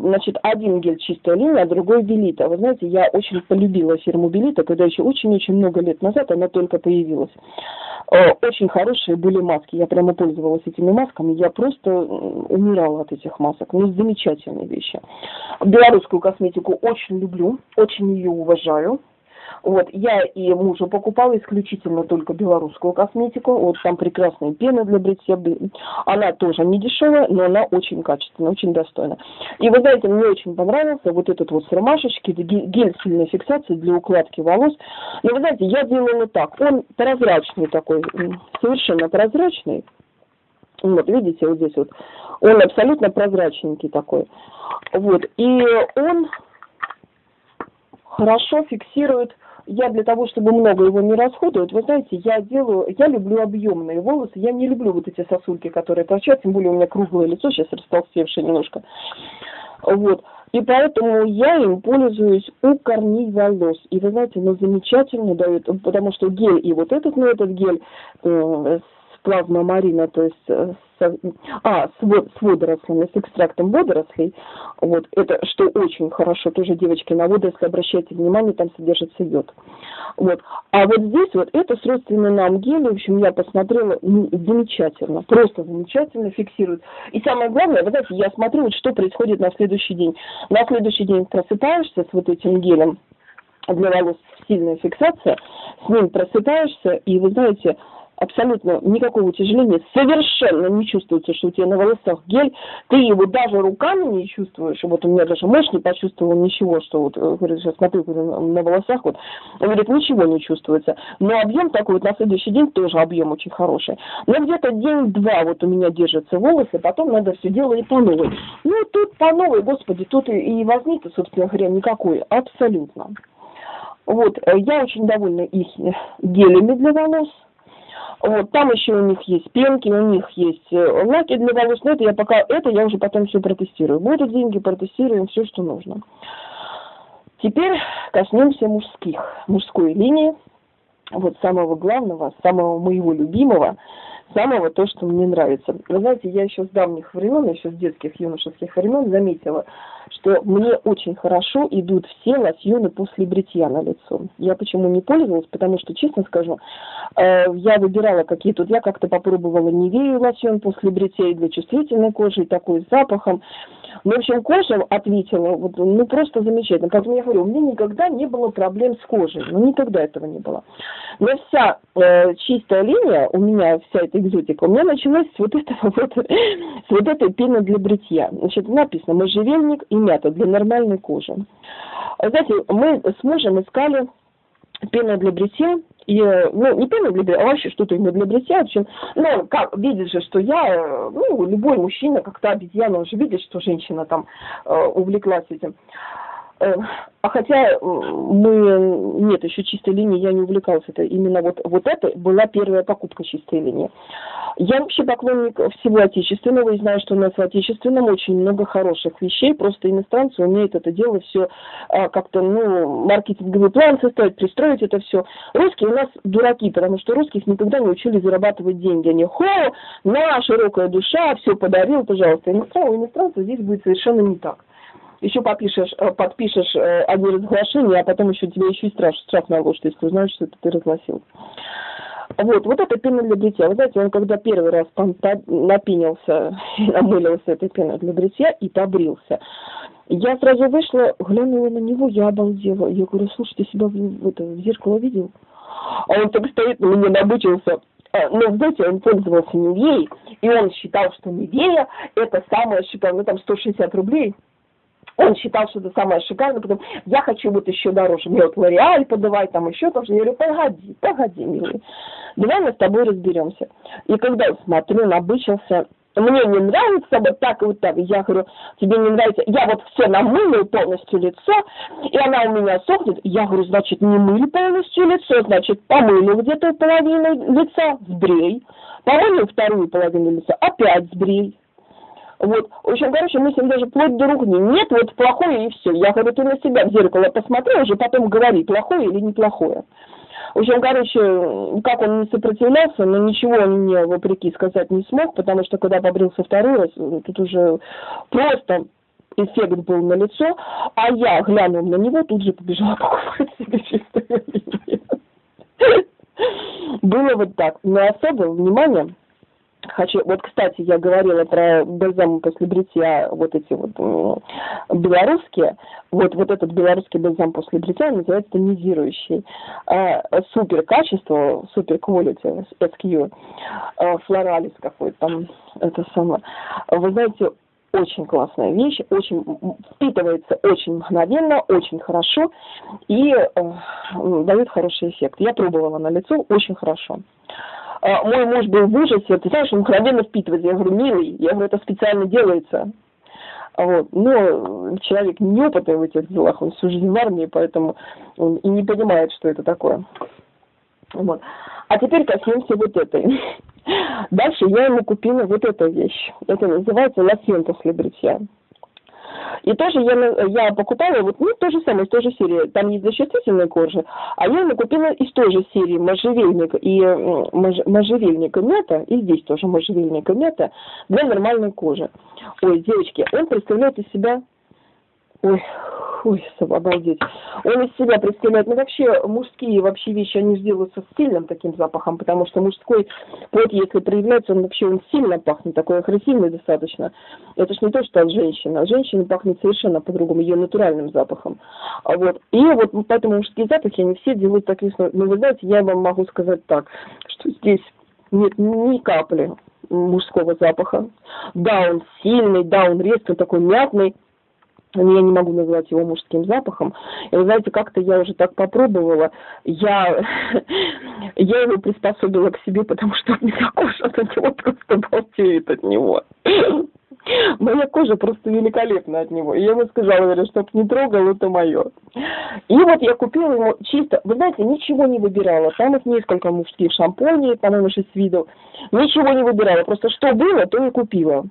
значит, один гель чистая линия, а другой Белита. Вы знаете, я очень полюбила фирму Белита, когда еще очень-очень много лет назад она только появилась. А, очень хорошие были маски, я прямо пользовалась этими масками, я просто умирала от этих масок. Ну, замечательные вещи. Белорусскую косметику очень люблю, очень ее уважаю. Вот, я и мужу покупала исключительно только белорусскую косметику. Вот там прекрасная пена для бритья. Она тоже не дешевая, но она очень качественная, очень достойная. И вы знаете, мне очень понравился вот этот вот с ромашечки, гель сильной фиксации для укладки волос. Но вы знаете, я делала так. Он прозрачный такой, совершенно прозрачный. Вот, видите, вот здесь вот. Он абсолютно прозрачненький такой. Вот, и он хорошо фиксирует я для того, чтобы много его не расходовать, вы знаете, я делаю, я люблю объемные волосы, я не люблю вот эти сосульки, которые торчат, тем более у меня круглое лицо, сейчас растолстевшее немножко. Вот. И поэтому я им пользуюсь у корней волос. И вы знаете, ну замечательно дают, потому что гель и вот этот, этот гель э, с плазмомарина, то есть э, а, с, с водорослями, с экстрактом водорослей, вот, это, что очень хорошо, тоже, девочки, на водоросли обращайте внимание, там содержится йод. Вот. А вот здесь вот это с родственным нам гелем, в общем, я посмотрела, ну, замечательно, просто замечательно фиксирует. И самое главное, вы знаете, я смотрю, вот что происходит на следующий день. На следующий день просыпаешься с вот этим гелем, для волос сильная фиксация, с ним просыпаешься, и вы знаете, абсолютно никакого утяжеления, совершенно не чувствуется, что у тебя на волосах гель, ты его даже руками не чувствуешь, вот у меня даже муж не почувствовал ничего, что вот, э, говорит, сейчас смотрю на волосах, вот, он говорит, ничего не чувствуется, но объем такой вот на следующий день тоже объем очень хороший, но где-то день-два вот у меня держатся волосы, потом надо все делать по новой. Ну, тут по новой, господи, тут и, и возник, собственно говоря, никакой, абсолютно. Вот, э, я очень довольна их гелями для волос, вот, там еще у них есть пенки, у них есть э, лаки для волос, но это я пока, это я уже потом все протестирую. Будут деньги, протестируем все, что нужно. Теперь коснемся мужских, мужской линии, вот самого главного, самого моего любимого, самого то, что мне нравится. Вы знаете, я еще с давних времен, еще с детских, юношеских времен заметила, что мне очень хорошо идут все лосьоны после бритья на лицо. Я почему не пользовалась, потому что, честно скажу, э, я выбирала какие-то, я как-то попробовала Невею лосьон после бритья для чувствительной кожи, такой с запахом. Ну, в общем, кожа ответила, вот, ну, просто замечательно. Поэтому я говорю, у меня никогда не было проблем с кожей, ну, никогда этого не было. Но вся э, чистая линия, у меня вся эта экзотика, у меня началась с вот этого вот, с вот этой пены для бритья. Значит, написано можжевельник и мята для нормальной кожи. Знаете, мы с мужем искали пена для бритья, И, ну, не пена для бритья, а вообще что-то именно для бритья. В общем, ну, как, видит же, что я, ну, любой мужчина, как-то обезьяна, он же видит, что женщина там э, увлеклась этим. Э, а хотя мы, нет, еще чистой линии я не увлекалась. Это именно вот, вот это была первая покупка чистой линии. Я вообще поклонник всего отечественного и знаю, что у нас в отечественном очень много хороших вещей. Просто иностранцы умеют это дело все а, как-то, ну, маркетинговый план составить, пристроить это все. Русские у нас дураки, потому что русских никогда не учили зарабатывать деньги. Они, хо, на, широкая душа, все подарил, пожалуйста. Иностранцы, у иностранцев здесь будет совершенно не так еще подпишешь, э, подпишешь э, одни разглашения, а потом еще тебе еще и штраф, штраф наложат, если узнаешь, что это ты разгласил. Вот, вот это пена для бритья. Вы знаете, он когда первый раз напинился, намылился этой пеной для бритья и побрился, я сразу вышла, глянула на него, я обалдела. Я говорю, слушай, ты себя в, это, в зеркало видел? А он так стоит, на меня набычился. А, ну, знаете, он пользовался Невеей, и он считал, что Невея это самое, считал, ну там 160 рублей он считал, что это самое шикарное, потом я хочу вот еще дороже, мне вот Лореаль подавай, там еще там. Я говорю, погоди, погоди, милый, давай мы с тобой разберемся. И когда я смотрю, набычился, мне не нравится вот так и вот так. Я говорю, тебе не нравится, я вот все намылю полностью лицо, и она у меня сохнет. Я говорю, значит, не мыли полностью лицо, значит, помыли где-то половину лица, сбрей. Помыли вторую половину лица, опять сбрей. Вот. Общем, короче, мы с ним даже вплоть до ругни. Нет, вот плохое и все. Я говорю, ты на себя в зеркало посмотри, уже потом говори, плохое или неплохое. В общем, короче, как он не сопротивлялся, но ничего он мне вопреки сказать не смог, потому что когда побрился второй раз, тут уже просто эффект был на лицо, а я, глянув на него, тут же побежала покупать себе чистое Было вот так. Но особое внимание хочу, вот, кстати, я говорила про бальзам после бритья, вот эти вот белорусские, вот, вот этот белорусский бальзам после бритья называется тонизирующий. А, супер качество, супер quality, SQ, а, флоралис какой-то там, это самое. Вы знаете, очень классная вещь, очень впитывается очень мгновенно, очень хорошо и э, дает хороший эффект. Я пробовала на лицо, очень хорошо. А, мой муж был в ужасе, ты знаешь, он мгновенно впитывает. Я говорю, милый, я говорю, это специально делается. Вот. Но человек неопытный в этих делах, он всю жизнь в армии, поэтому он и не понимает, что это такое. Вот. А теперь коснемся вот этой. Дальше я ему купила вот эту вещь. Это называется лосьон после бритья. И тоже я, я покупала вот ну, то же самое, из той же серии. Там есть защитительная кожа, а я ему купила из той же серии можжевельник и мож, можжевельника мята, и здесь тоже можжевельника мята, для нормальной кожи. Ой, девочки, он представляет из себя... Ой, Ой, обалдеть. Он из себя представляет, ну вообще мужские вообще вещи, они же делаются с сильным таким запахом, потому что мужской плод, если проявляется, он вообще он сильно пахнет, такой агрессивный достаточно. Это ж не то, что от женщины. От женщины пахнет совершенно по-другому, ее натуральным запахом. А вот. И вот поэтому мужские запахи, они все делают такие, ну вы знаете, я вам могу сказать так, что здесь нет ни капли мужского запаха. Да, он сильный, да, он резкий, такой мятный, я не могу назвать его мужским запахом. И вы знаете, как-то я уже так попробовала, я, я его приспособила к себе, потому что у меня кожа от него просто балдеет от него. Моя кожа просто великолепна от него. И я ему сказала, говорю, чтоб не трогал, это мое. И вот я купила ему чисто, вы знаете, ничего не выбирала. Там их несколько мужских шампуней, по-моему, шесть видов. Ничего не выбирала. Просто что было, то и купила.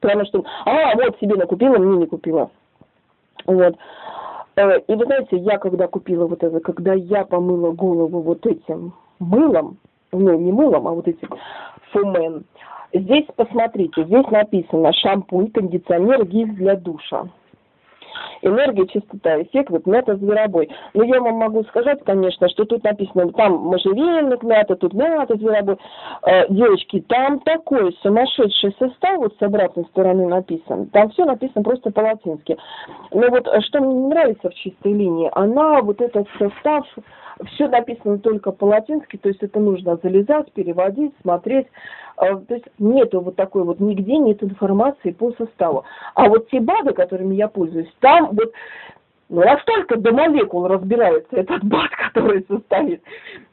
Потому что, а, вот себе накупила, мне не купила. Вот. Э, и вы знаете, я когда купила вот это, когда я помыла голову вот этим мылом, ну не мылом, а вот этим фумен, здесь посмотрите, здесь написано шампунь, кондиционер, гель для душа энергия, чистота, эффект, вот мята зверобой. Но я вам могу сказать, конечно, что тут написано, там можжевельник мята, тут мята зверобой. Э, девочки, там такой сумасшедший состав, вот с обратной стороны написан, там все написано просто по-латински. Но вот э, что мне не нравится в чистой линии, она вот этот состав все написано только по-латински, то есть это нужно залезать, переводить, смотреть. А, то есть нету вот такой вот, нигде нет информации по составу. А вот те БАДы, которыми я пользуюсь, там вот Ну, настолько до молекул разбирается этот бат, который состоит.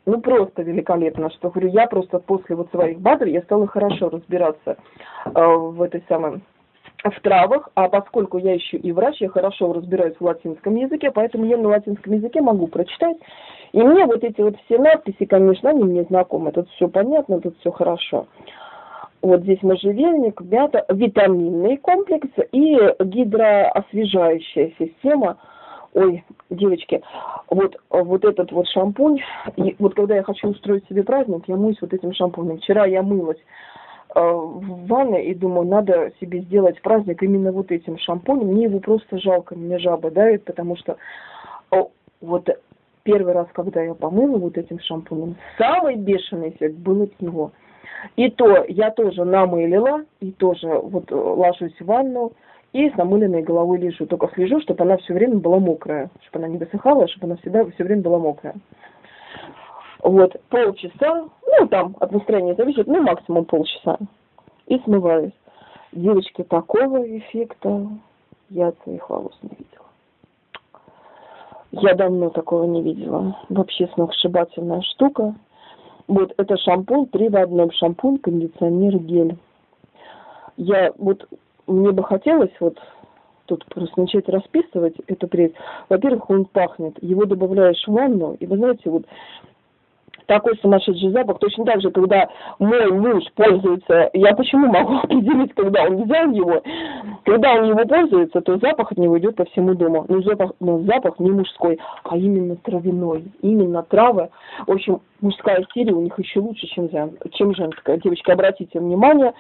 Ну, просто великолепно, что говорю, я просто после вот своих батов я стала хорошо разбираться э, в этой самой в травах, а поскольку я еще и врач, я хорошо разбираюсь в латинском языке, поэтому я на латинском языке могу прочитать. И мне вот эти вот все надписи, конечно, они мне знакомы, тут все понятно, тут все хорошо. Вот здесь можжевельник, мята, витаминный комплекс и гидроосвежающая система. Ой, девочки, вот, вот этот вот шампунь, и вот когда я хочу устроить себе праздник, я мыюсь вот этим шампунем. Вчера я мылась в ванной и думаю, надо себе сделать праздник именно вот этим шампунем. Мне его просто жалко, меня жаба давит, потому что вот первый раз, когда я помыла вот этим шампунем, самый бешеный эффект был от него – и то я тоже намылила, и тоже вот э, ложусь в ванну, и с намыленной головой лежу. Только слежу, чтобы она все время была мокрая, чтобы она не высыхала, чтобы она всегда все время была мокрая. Вот, полчаса, ну, там от настроения зависит, ну, максимум полчаса. И смываюсь. Девочки, такого эффекта я от своих волос не видела. Я давно такого не видела. Вообще сногсшибательная штука. Вот это шампунь, три в одном. Шампунь, кондиционер, гель. Я вот, мне бы хотелось вот тут просто начать расписывать эту пресс. Во-первых, он пахнет. Его добавляешь в ванну, и вы знаете, вот такой сумасшедший запах. Точно так же, когда мой муж пользуется, я почему могу определить, когда он взял его, когда он его пользуется, то запах от него идет по всему дому. Но запах, но запах не мужской, а именно травяной. Именно травы. В общем, мужская серия у них еще лучше, чем, чем женская. Девочки, обратите внимание,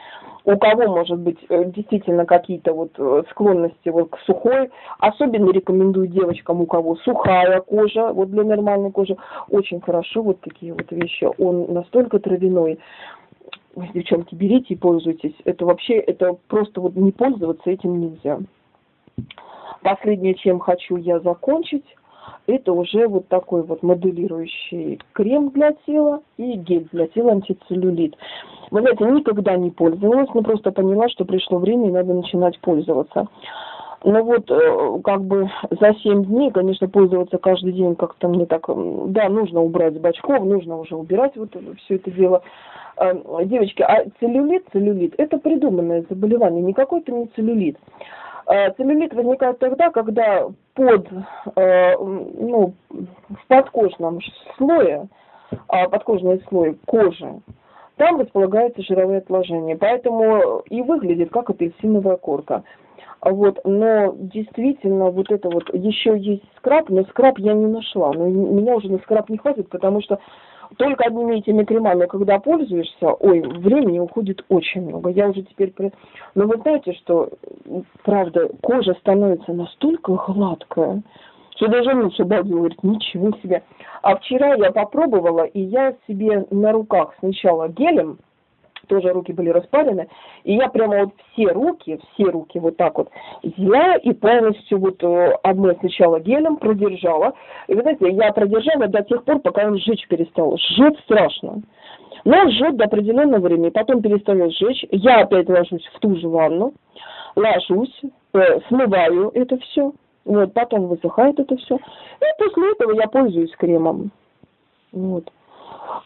у кого, может быть, э, действительно какие-то вот э, склонности вот к сухой, особенно рекомендую девочкам, у кого сухая кожа, вот для нормальной кожи, очень хорошо вот такие вот вещи. Он настолько травяной, девчонки, берите и пользуйтесь. Это вообще, это просто вот не пользоваться этим нельзя. Последнее, чем хочу я закончить, это уже вот такой вот моделирующий крем для тела и гель для тела антицеллюлит. Вы знаете, никогда не пользовалась, но просто поняла, что пришло время и надо начинать пользоваться. Ну вот, э, как бы за 7 дней, конечно, пользоваться каждый день как-то мне так, да, нужно убрать с бачков, нужно уже убирать вот все это дело. Э, девочки, а целлюлит, целлюлит, это придуманное заболевание, никакой это не целлюлит. Э, целлюлит возникает тогда, когда под, э, ну, в подкожном слое, а подкожный слой кожи, там располагаются жировые отложения. Поэтому и выглядит как апельсиновая корка. Вот, но действительно, вот это вот, еще есть скраб, но скраб я не нашла. Но меня уже на скраб не хватит, потому что только одними этими кремами, когда пользуешься, ой, времени уходит очень много. Я уже теперь... Но вы знаете, что, правда, кожа становится настолько гладкая, что даже муж обалдел, говорит, ничего себе. А вчера я попробовала, и я себе на руках сначала гелем, тоже руки были распарены, и я прямо вот все руки, все руки вот так вот взяла и полностью вот э, одной сначала гелем продержала. И вы знаете, я продержала до тех пор, пока он сжечь перестал. Жжет страшно. Но жжет до определенного времени, потом перестает сжечь. Я опять ложусь в ту же ванну, ложусь, э, смываю это все, вот, потом высыхает это все. И после этого я пользуюсь кремом. Вот.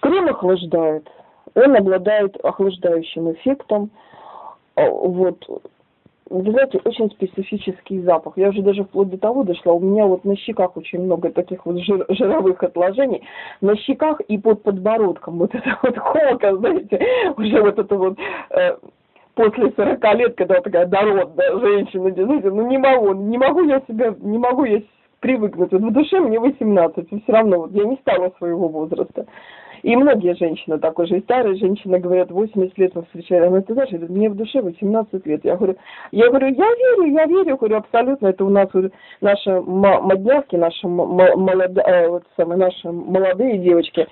Крем охлаждает он обладает охлаждающим эффектом. А, вот. Вы знаете, очень специфический запах. Я уже даже вплоть до того дошла. У меня вот на щеках очень много таких вот жир, жировых отложений. На щеках и под подбородком. Вот это вот холка, знаете, уже вот это вот э, после 40 лет, когда такая дородная женщина, знаете, ну не могу, не могу я себя, не могу я привыкнуть. Вот в душе мне 18, и все равно вот я не стала своего возраста. И многие женщины, так уже и старые женщины говорят, 80 лет мы встречали. Она, ты знаешь, мне в душе 18 лет. Я говорю, я говорю, я верю, я верю, говорю, абсолютно. Это у нас наши моднявки, наши, молодые, э, вот самые, наши молодые девочки,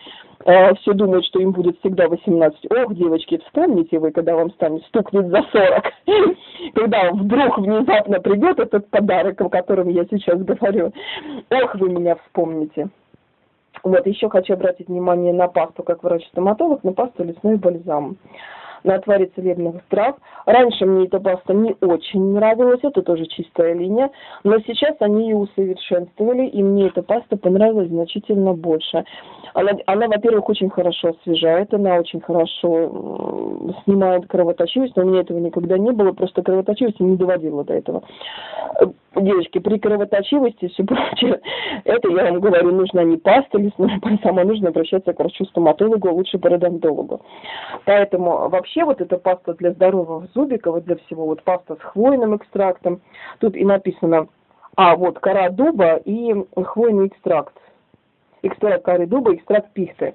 э, все думают, что им будет всегда 18. Ох, девочки, вспомните вы, когда вам станет, стукнет за 40. Когда вдруг внезапно придет этот подарок, о котором я сейчас говорю. Ох, вы меня вспомните. Вот, еще хочу обратить внимание на пасту, как врач-стоматолог, на пасту лесной бальзам. на отваре целебных трав. Раньше мне эта паста не очень нравилась, это тоже чистая линия, но сейчас они ее усовершенствовали, и мне эта паста понравилась значительно больше. Она, она во-первых, очень хорошо освежает, она очень хорошо снимает кровоточивость, но у меня этого никогда не было, просто кровоточивость не доводила до этого. Девочки, при кровоточивости все прочее, это я вам говорю, нужна не паста лесная бальзам, нужно обращаться к врачу-стоматологу, а лучше пародонтологу. Поэтому вообще вот эта паста для здоровых зубиков, для всего, вот паста с хвойным экстрактом, тут и написано, а вот кора дуба и хвойный экстракт. Экстракт коры дуба, экстракт пихты.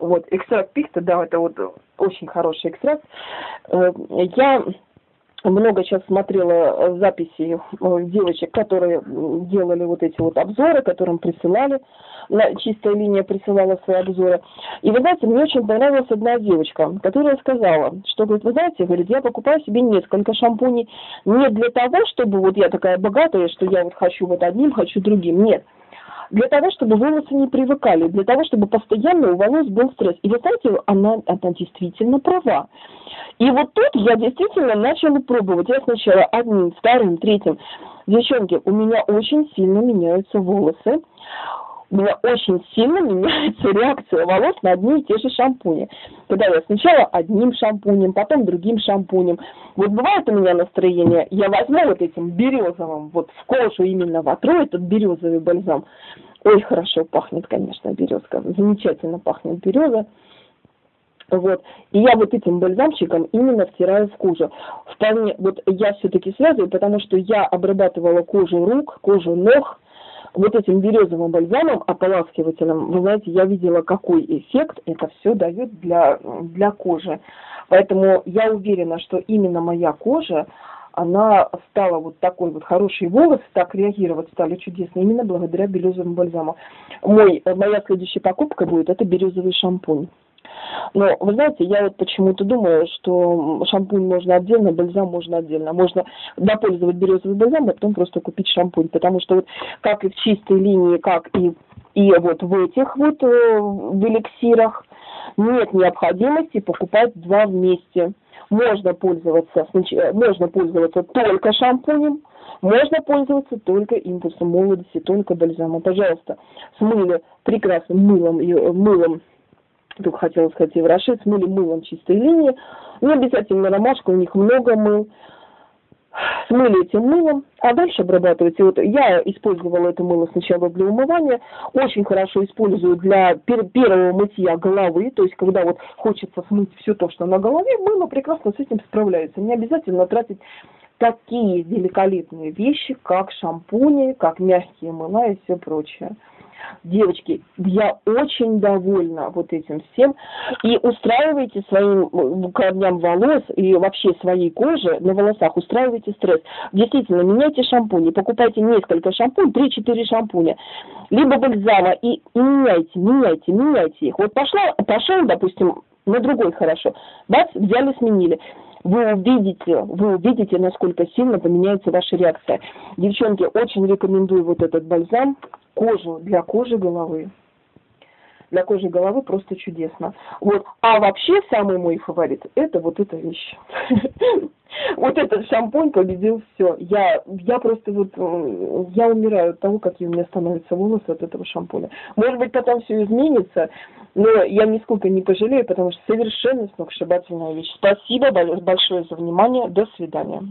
Вот, экстракт пихты, да, это вот очень хороший экстракт. Э, я много сейчас смотрела э, записи э, девочек, которые делали вот эти вот обзоры, которым присылали, чистая линия присылала свои обзоры. И вы знаете, мне очень понравилась одна девочка, которая сказала, что, говорит, вы знаете, говорит, я покупаю себе несколько шампуней не для того, чтобы вот я такая богатая, что я вот хочу вот одним, хочу другим. Нет для того, чтобы волосы не привыкали, для того, чтобы постоянно у волос был стресс. И вы знаете, она, она действительно права. И вот тут я действительно начала пробовать. Я сначала одним, вторым, третьим. Девчонки, у меня очень сильно меняются волосы у меня очень сильно меняется реакция волос на одни и те же шампуни. Когда я сначала одним шампунем, потом другим шампунем. Вот бывает у меня настроение, я возьму вот этим березовым, вот в кожу именно вотру этот березовый бальзам. Ой, хорошо пахнет, конечно, березка. Замечательно пахнет береза. Вот. И я вот этим бальзамчиком именно втираю в кожу. Вполне, вот я все-таки связываю, потому что я обрабатывала кожу рук, кожу ног, вот этим березовым бальзамом, ополаскивателем, вы знаете, я видела, какой эффект это все дает для, для кожи. Поэтому я уверена, что именно моя кожа, она стала вот такой вот хороший волос, так реагировать стали чудесно, именно благодаря березовому бальзаму. Мой, моя следующая покупка будет, это березовый шампунь. Но, вы знаете, я вот почему-то думаю, что шампунь можно отдельно, бальзам можно отдельно. Можно допользовать березовый бальзам, а потом просто купить шампунь. Потому что вот как и в чистой линии, как и, и вот в этих вот, э, в эликсирах, нет необходимости покупать два вместе. Можно пользоваться, можно пользоваться только шампунем, можно пользоваться только импульсом молодости, только бальзамом. Пожалуйста, смыли прекрасным мылом, мылом только хотела сказать, еврошит, смыли мылом чистой линии. Не обязательно ромашка, у них много мыл. Смыли этим мылом, а дальше обрабатывайте. Вот я использовала это мыло сначала для умывания, очень хорошо использую для первого мытья головы, то есть когда вот хочется смыть все то, что на голове, мыло прекрасно с этим справляется. Не обязательно тратить такие великолепные вещи, как шампуни, как мягкие мыла и все прочее. Девочки, я очень довольна вот этим всем. И устраивайте своим корням волос и вообще своей коже на волосах, устраивайте стресс. Действительно, меняйте шампуни, покупайте несколько шампунь, 3-4 шампуня, либо бальзама и меняйте, меняйте, меняйте их. Вот пошла, пошел, допустим, на другой хорошо. Бац, взяли, сменили. Вы увидите, вы увидите, насколько сильно поменяется ваша реакция. Девчонки, очень рекомендую вот этот бальзам кожу для кожи головы. Для кожи головы просто чудесно. Вот. А вообще самый мой фаворит это вот эта вещь. Вот этот шампунь победил все. Я, я просто вот, я умираю от того, какие у меня становятся волосы от этого шампуня. Может быть, потом все изменится, но я нисколько не пожалею, потому что совершенно сногсшибательная вещь. Спасибо большое за внимание. До свидания.